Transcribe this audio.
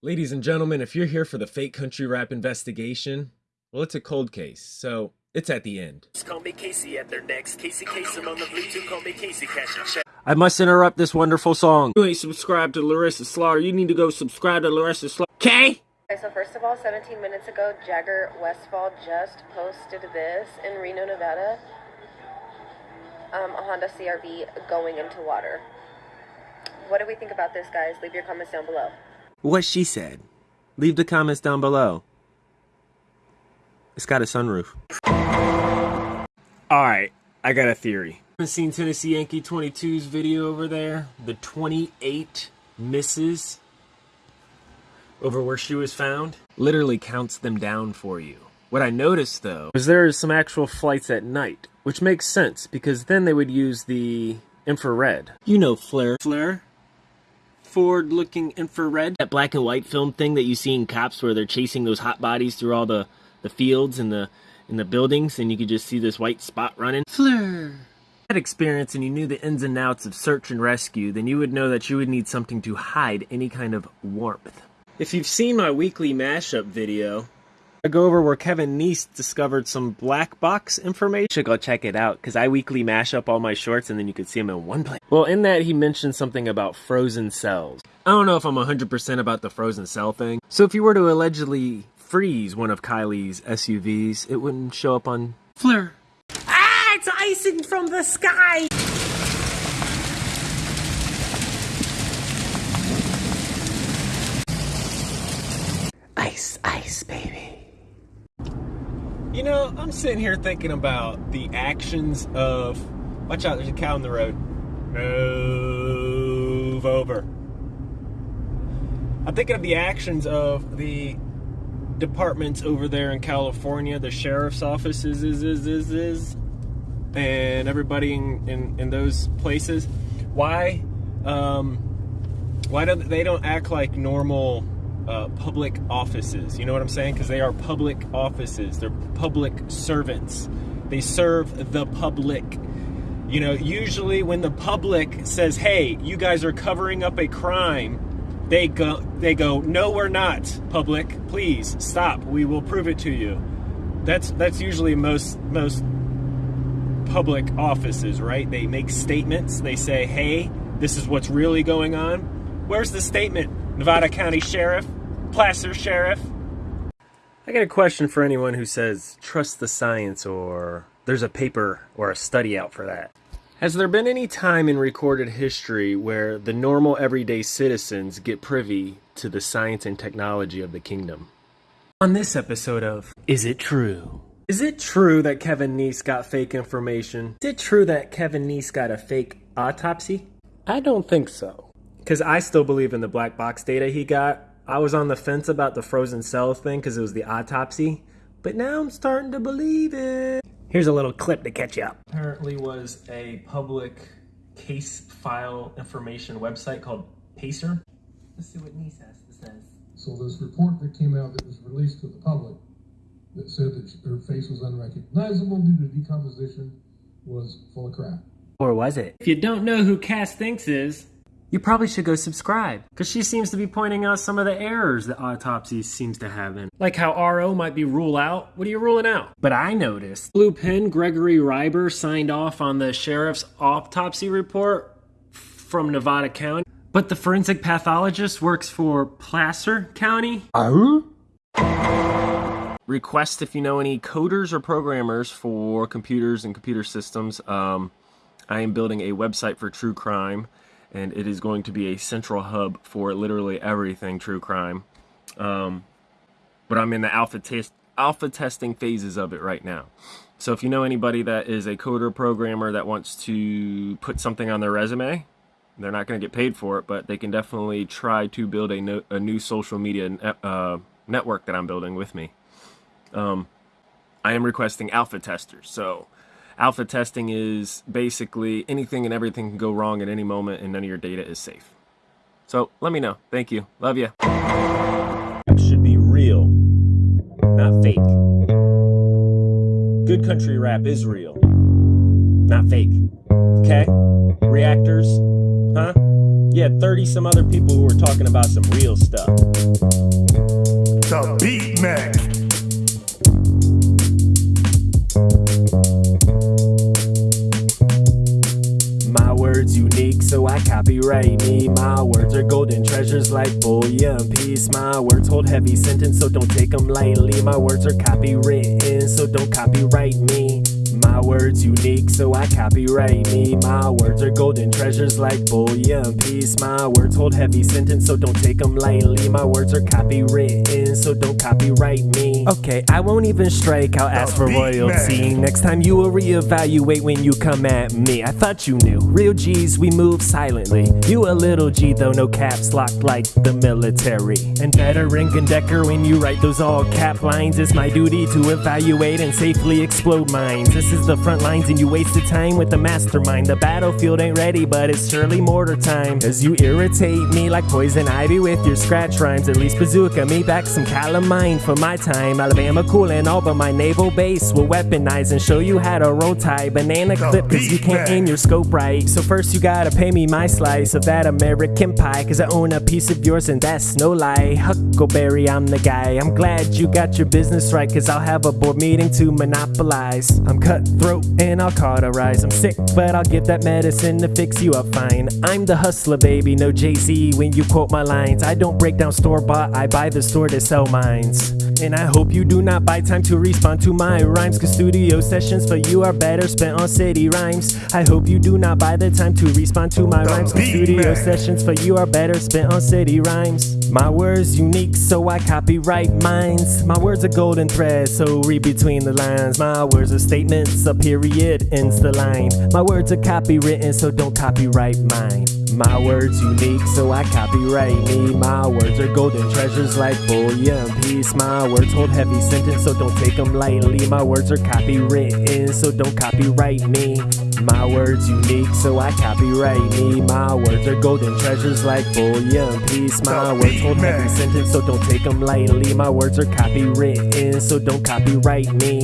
Ladies and gentlemen, if you're here for the fake country rap investigation, well, it's a cold case, so it's at the end. Call me Casey at their necks. Casey Kasem on the Bluetooth. Call me Casey Cash. I must interrupt this wonderful song. You ain't subscribed to Larissa Slaughter. You need to go subscribe to Larissa Slaughter. Okay? Okay, so first of all, 17 minutes ago, Jagger Westfall just posted this in Reno, Nevada. Um, a Honda CRV going into water. What do we think about this, guys? Leave your comments down below. What she said. Leave the comments down below. It's got a sunroof. Alright, I got a theory. I haven't seen Tennessee Yankee 22's video over there? The 28 misses over where she was found? Literally counts them down for you. What I noticed though was there is some actual flights at night, which makes sense because then they would use the infrared. You know FLIR. FLIR? Forward looking infrared. That black and white film thing that you see in cops where they're chasing those hot bodies through all the, the fields and the and the buildings and you could just see this white spot running. FLIR. Had experience and you knew the ins and outs of search and rescue, then you would know that you would need something to hide any kind of warmth. If you've seen my weekly mashup video, I go over where Kevin Neese discovered some black box information. You should go check it out because I weekly mash up all my shorts and then you could see them in one place. Well, in that, he mentioned something about frozen cells. I don't know if I'm 100% about the frozen cell thing. So if you were to allegedly freeze one of Kiely's SUVs, it wouldn't show up on FLIR. Ah, it's icing from the sky! You know, I'm sitting here thinking about the actions of. Watch out, there's a cow in the road. Move over. I'm thinking of the actions of the departments over there in California, the sheriff's offices, is, is, is, is, and everybody in, in, in those places. Why, um, why don't they don't act like normal uh, public offices. You know what I'm saying? Because they are public offices. They're public servants. They serve the public. You know, usually when the public says, "Hey, you guys are covering up a crime," they go, they go, "No, we're not, public. Please stop. We will prove it to you." That's that's usually most most public offices, right? They make statements. They say, "Hey, this is what's really going on." Where's the statement, Nevada County Sheriff? Placer Sheriff. I got a question for anyone who says trust the science or there's a paper or a study out for that. Has there been any time in recorded history where the normal everyday citizens get privy to the science and technology of the kingdom? On this episode of Is It True? Is it true that Kevin Neese got fake information? Is it true that Kevin Neese got a fake autopsy? I don't think so. Because I still believe in the black box data he got, I was on the fence about the frozen cell thing because it was the autopsy, but now I'm starting to believe it. Here's a little clip to catch you up. Apparently was a public case file information website called Pacer. Let's see what Neese says. So this report that came out that was released to the public that said that her face was unrecognizable due to decomposition was full of crap. Or was it? If you don't know who Cass Thinks is, you probably should go subscribe because she seems to be pointing out some of the errors that autopsy seems to have in. Like how RO might be rule out. What are you ruling out? But I noticed Blue Pin Gregory Reiber signed off on the sheriff's autopsy report from Nevada County. But the forensic pathologist works for Placer County. Uh Request if you know any coders or programmers for computers and computer systems. Um, I am building a website for true crime and it is going to be a central hub for literally everything true crime. Um, but I'm in the alpha test alpha testing phases of it right now. So if you know anybody that is a coder programmer that wants to put something on their resume, they're not going to get paid for it, but they can definitely try to build a, no, a new social media uh, network that I'm building with me. Um, I am requesting alpha testers. So Alpha testing is basically anything and everything can go wrong at any moment and none of your data is safe. So let me know. Thank you. Love you. Should be real, not fake. Good country rap is real, not fake. Okay? Reactors? Huh? Yeah, 30 some other people who were talking about some real stuff. The Beat Man. Copyright me. My words are golden treasures like bullion piece. My words hold heavy sentence, so don't take them lightly. My words are copywritten, so don't copyright me. My words unique, so I copyright me. My words are golden treasures like bullion piece. My words hold heavy sentence, so don't take them lightly. My words are copywritten, so don't copyright me. Okay, I won't even strike, I'll ask for royalty. man. Next time you will reevaluate when you come at me. I thought you knew. Real G's, we move silently. You a little G though, no caps locked like the military. And better ring and decker when you write those all cap lines. It's my duty to evaluate and safely explode minds. This is the front lines and you wasted time with the mastermind. The battlefield ain't ready, but it's surely mortar time. Cause you irritate me like poison ivy with your scratch rhymes. At least bazooka me back some calamine for my time. Alabama cool and all, but my naval base will weaponize and show you how to roll tie. Banana clip, cause you can't aim your scope right. So first you gotta pay me my slice of that American pie. Cause I own a piece of yours and that's no lie. Huckleberry, I'm the guy. I'm glad you got your business right. Cause I'll have a board meeting to monopolize. I'm cutthroat and I'll cauterize. I'm sick, but I'll give that medicine to fix you up fine. I'm the hustler, baby, no Jay Z when you quote my lines. I don't break down store bought, I buy the store to sell mines. And I hope you do not buy time to respond to my rhymes. Cause studio sessions for you are better spent on city rhymes. I hope you do not buy the time to respond to my rhymes. Cause studio sessions for you are better spent on city rhymes. My words unique, so I copyright minds. My words are golden threads, so read between the lines. My words are statements, a period ends the line. My words are copywritten, so don't copyright mine. My words unique, so I copyright me. My words are golden treasures like bullion piece. My words hold heavy sentence, so don't take them lightly. My words are copywritten, so don't copyright me. My words unique, so I copyright me. My words are golden treasures like bullion piece. My words hold man. sentence, so don't take them lightly. My words are copywritten, so don't copyright me.